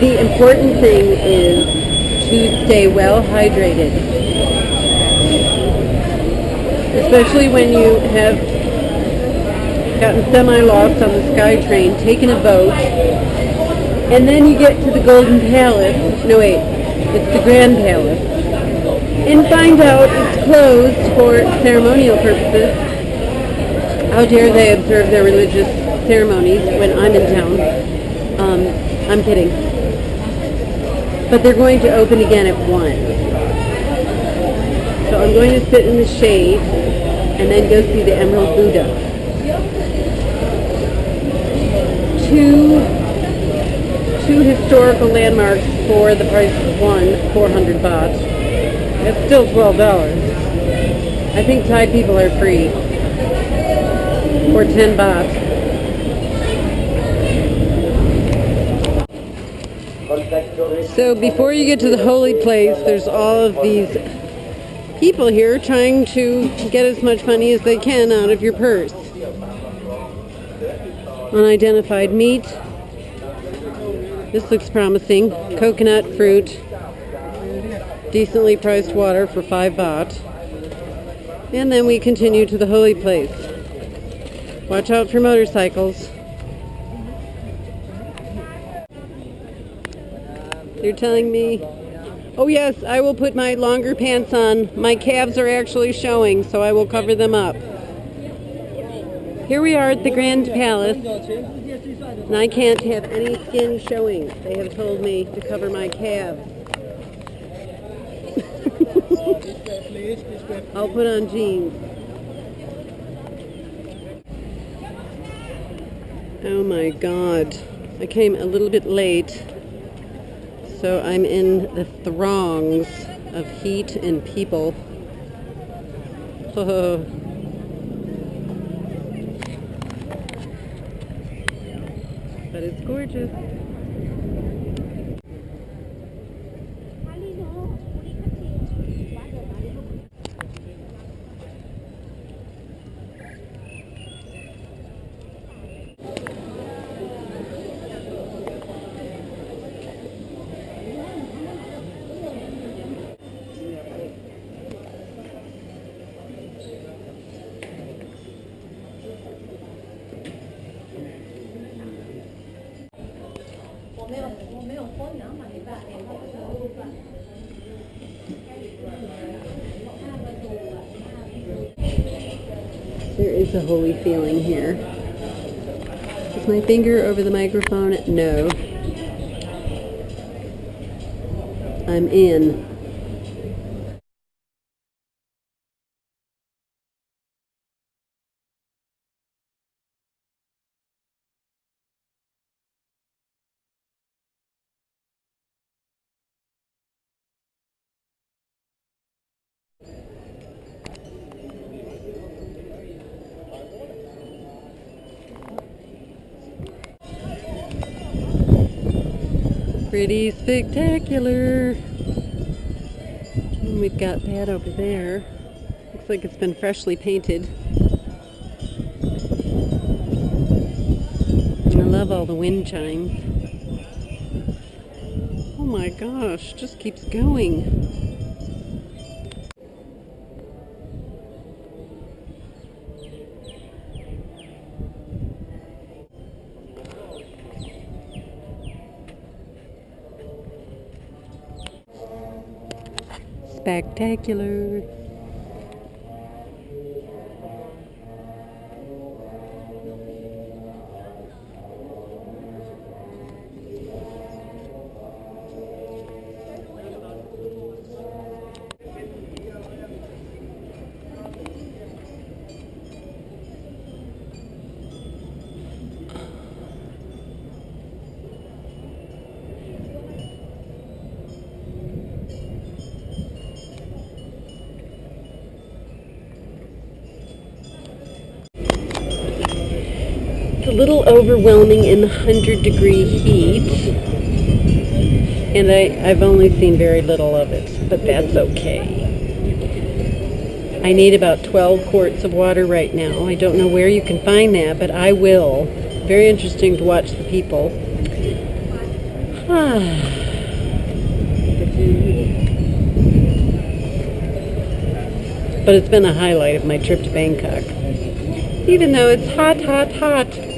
the important thing is to stay well hydrated. Especially when you have gotten semi-lost on the SkyTrain, taken a boat, and then you get to the Golden Palace. No, wait, it's the Grand Palace. And find out it's closed for ceremonial purposes. How dare they observe their religious ceremonies when I'm in town? Um, I'm kidding. But they're going to open again at 1. So I'm going to sit in the shade and then go see the Emerald Buddha. Two, two historical landmarks for the price of one, 400 baht. That's still $12. I think Thai people are free. For 10 baht. So before you get to the holy place, there's all of these people here trying to get as much money as they can out of your purse. Unidentified meat. This looks promising. Coconut fruit. Decently priced water for 5 baht. And then we continue to the holy place. Watch out for motorcycles. They're telling me, oh yes, I will put my longer pants on. My calves are actually showing, so I will cover them up. Here we are at the Grand Palace, and I can't have any skin showing. They have told me to cover my calves. I'll put on jeans. Oh my god. I came a little bit late. So I'm in the throngs of heat and people. but it's gorgeous. There is a holy feeling here. Is my finger over the microphone? No. I'm in. Pretty spectacular. And we've got that over there. Looks like it's been freshly painted. And I love all the wind chimes. Oh my gosh, just keeps going. Spectacular. Little overwhelming in the 100 degree heat. And I, I've only seen very little of it, but that's okay. I need about 12 quarts of water right now. I don't know where you can find that, but I will. Very interesting to watch the people. but it's been a highlight of my trip to Bangkok. Even though it's hot, hot, hot.